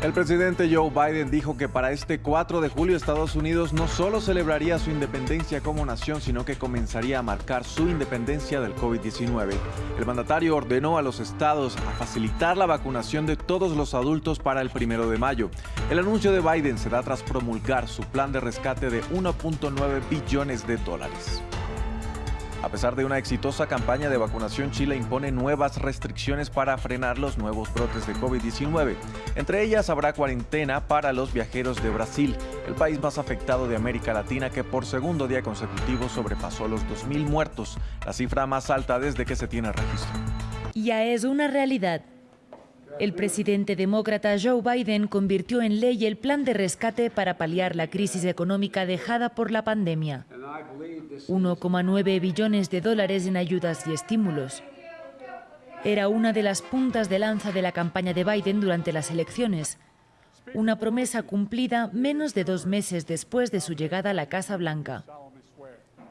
El presidente Joe Biden dijo que para este 4 de julio Estados Unidos no solo celebraría su independencia como nación, sino que comenzaría a marcar su independencia del COVID-19. El mandatario ordenó a los estados a facilitar la vacunación de todos los adultos para el 1 de mayo. El anuncio de Biden se da tras promulgar su plan de rescate de 1.9 billones de dólares. A pesar de una exitosa campaña de vacunación, Chile impone nuevas restricciones para frenar los nuevos brotes de COVID-19. Entre ellas habrá cuarentena para los viajeros de Brasil, el país más afectado de América Latina que por segundo día consecutivo sobrepasó los 2.000 muertos, la cifra más alta desde que se tiene registro. Ya es una realidad. El presidente demócrata Joe Biden convirtió en ley el plan de rescate para paliar la crisis económica dejada por la pandemia. 1,9 billones de dólares en ayudas y estímulos. Era una de las puntas de lanza de la campaña de Biden durante las elecciones. Una promesa cumplida menos de dos meses después de su llegada a la Casa Blanca.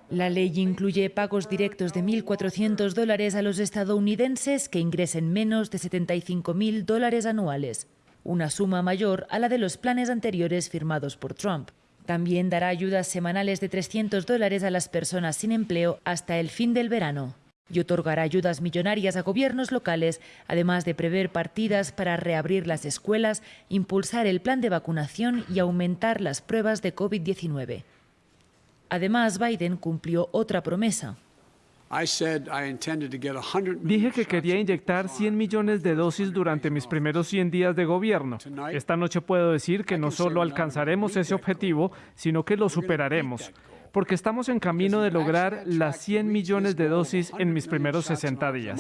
La ley incluye pagos directos de 1.400 dólares a los estadounidenses que ingresen menos de 75.000 dólares anuales, una suma mayor a la de los planes anteriores firmados por Trump. También dará ayudas semanales de 300 dólares a las personas sin empleo hasta el fin del verano y otorgará ayudas millonarias a gobiernos locales, además de prever partidas para reabrir las escuelas, impulsar el plan de vacunación y aumentar las pruebas de COVID-19. Además, Biden cumplió otra promesa. Dije que quería inyectar 100 millones de dosis durante mis primeros 100 días de gobierno. Esta noche puedo decir que no solo alcanzaremos ese objetivo, sino que lo superaremos, porque estamos en camino de lograr las 100 millones de dosis en mis primeros 60 días.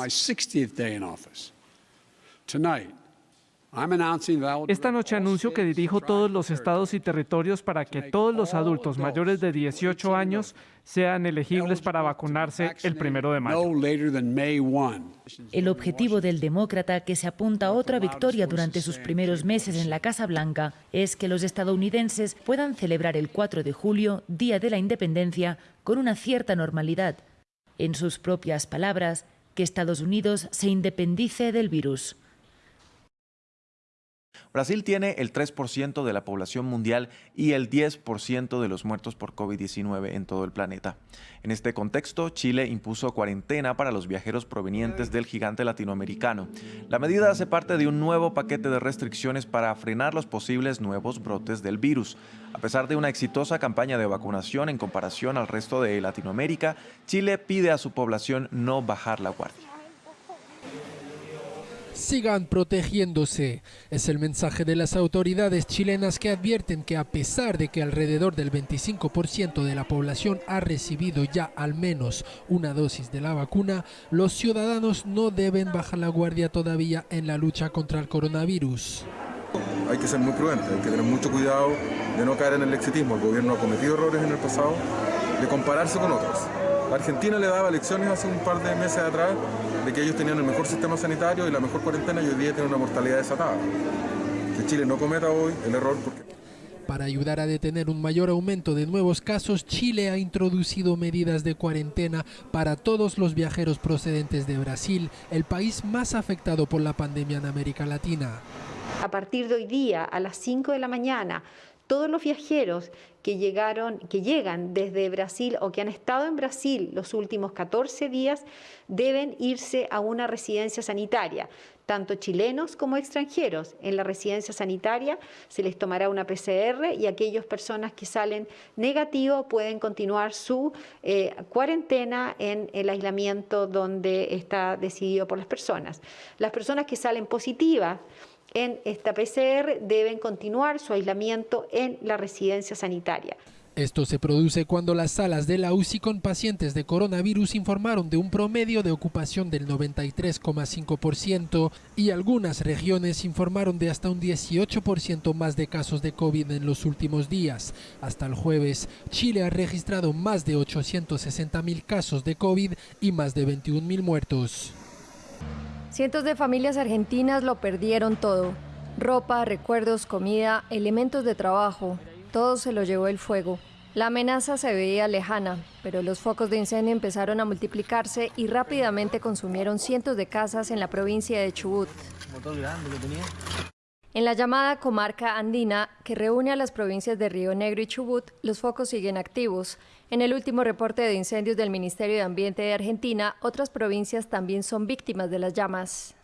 Esta noche anuncio que dirijo todos los estados y territorios para que todos los adultos mayores de 18 años sean elegibles para vacunarse el primero de mayo. El objetivo del demócrata, que se apunta a otra victoria durante sus primeros meses en la Casa Blanca, es que los estadounidenses puedan celebrar el 4 de julio, Día de la Independencia, con una cierta normalidad. En sus propias palabras, que Estados Unidos se independice del virus. Brasil tiene el 3% de la población mundial y el 10% de los muertos por COVID-19 en todo el planeta. En este contexto, Chile impuso cuarentena para los viajeros provenientes del gigante latinoamericano. La medida hace parte de un nuevo paquete de restricciones para frenar los posibles nuevos brotes del virus. A pesar de una exitosa campaña de vacunación en comparación al resto de Latinoamérica, Chile pide a su población no bajar la guardia sigan protegiéndose. Es el mensaje de las autoridades chilenas que advierten que a pesar de que alrededor del 25% de la población ha recibido ya al menos una dosis de la vacuna, los ciudadanos no deben bajar la guardia todavía en la lucha contra el coronavirus. Hay que ser muy prudente, hay que tener mucho cuidado de no caer en el exitismo. El gobierno ha cometido errores en el pasado de compararse con otros. Argentina le daba lecciones hace un par de meses atrás de que ellos tenían el mejor sistema sanitario y la mejor cuarentena y hoy día tienen una mortalidad desatada. Que Chile no cometa hoy el error porque... Para ayudar a detener un mayor aumento de nuevos casos, Chile ha introducido medidas de cuarentena para todos los viajeros procedentes de Brasil, el país más afectado por la pandemia en América Latina. A partir de hoy día, a las 5 de la mañana, todos los viajeros que, llegaron, que llegan desde Brasil o que han estado en Brasil los últimos 14 días deben irse a una residencia sanitaria, tanto chilenos como extranjeros. En la residencia sanitaria se les tomará una PCR y aquellas personas que salen negativo pueden continuar su eh, cuarentena en el aislamiento donde está decidido por las personas. Las personas que salen positivas en esta PCR deben continuar su aislamiento en la residencia sanitaria. Esto se produce cuando las salas de la UCI con pacientes de coronavirus informaron de un promedio de ocupación del 93,5% y algunas regiones informaron de hasta un 18% más de casos de COVID en los últimos días. Hasta el jueves, Chile ha registrado más de 860 mil casos de COVID y más de 21 mil muertos. Cientos de familias argentinas lo perdieron todo. Ropa, recuerdos, comida, elementos de trabajo, todo se lo llevó el fuego. La amenaza se veía lejana, pero los focos de incendio empezaron a multiplicarse y rápidamente consumieron cientos de casas en la provincia de Chubut. En la llamada comarca andina, que reúne a las provincias de Río Negro y Chubut, los focos siguen activos. En el último reporte de incendios del Ministerio de Ambiente de Argentina, otras provincias también son víctimas de las llamas.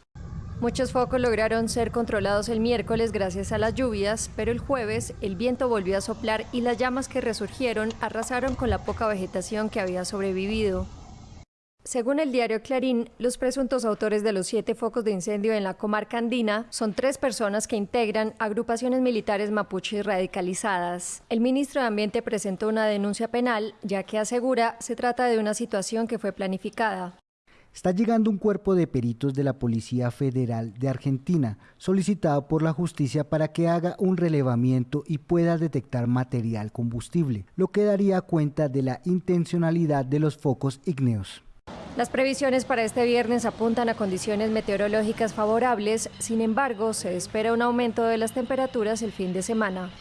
Muchos focos lograron ser controlados el miércoles gracias a las lluvias, pero el jueves el viento volvió a soplar y las llamas que resurgieron arrasaron con la poca vegetación que había sobrevivido. Según el diario Clarín, los presuntos autores de los siete focos de incendio en la comarca andina son tres personas que integran agrupaciones militares mapuches radicalizadas. El ministro de Ambiente presentó una denuncia penal, ya que asegura se trata de una situación que fue planificada. Está llegando un cuerpo de peritos de la Policía Federal de Argentina, solicitado por la justicia para que haga un relevamiento y pueda detectar material combustible, lo que daría cuenta de la intencionalidad de los focos ígneos. Las previsiones para este viernes apuntan a condiciones meteorológicas favorables, sin embargo, se espera un aumento de las temperaturas el fin de semana.